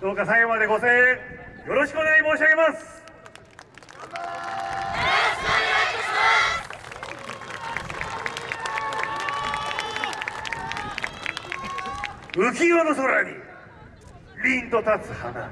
どうか最後までご声援よろしくお願い申し上げます。浮世の空に凛と立つ花。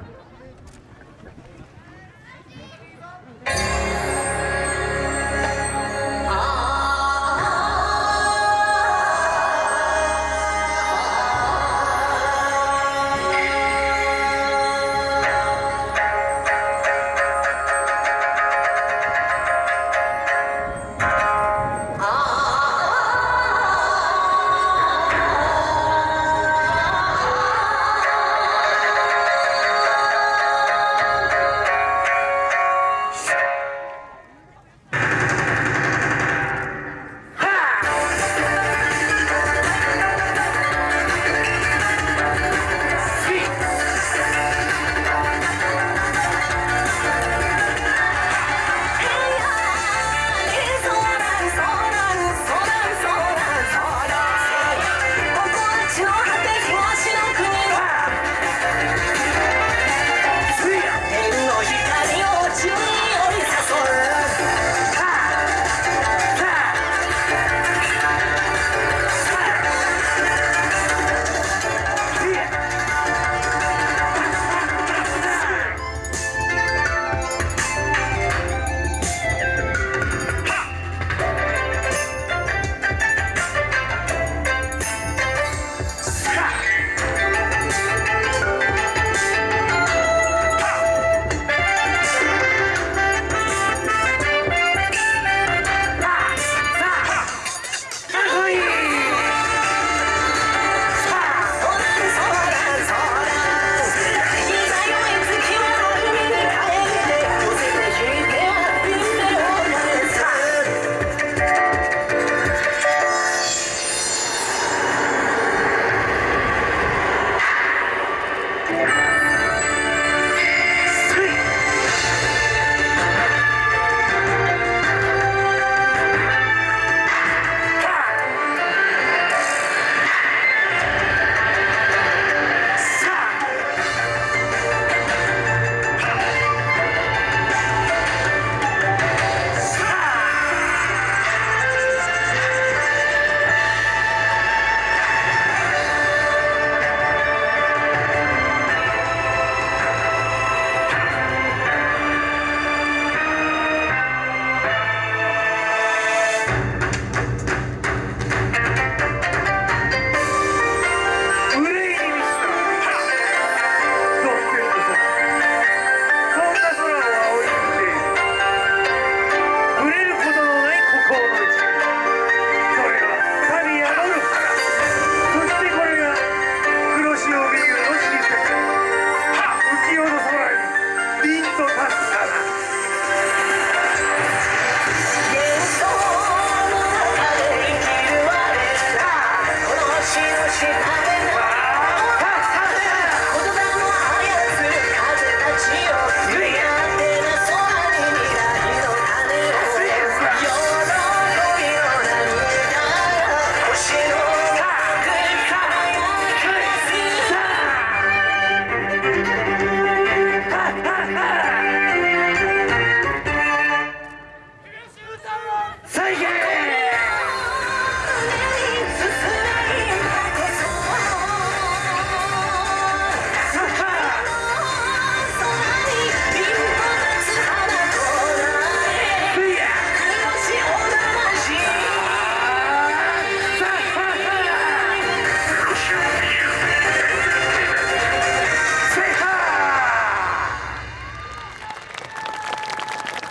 Thank you.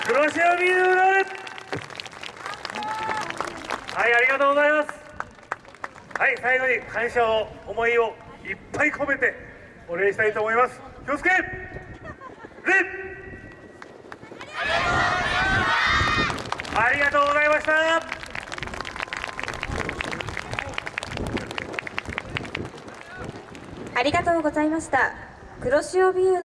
黒潮ビールはいありがとうございます。はい最後に感謝を思いをいっぱい込めてお礼したいと思います。気をつけ!礼ありがとうございました。ありがとうございました。黒潮ビュー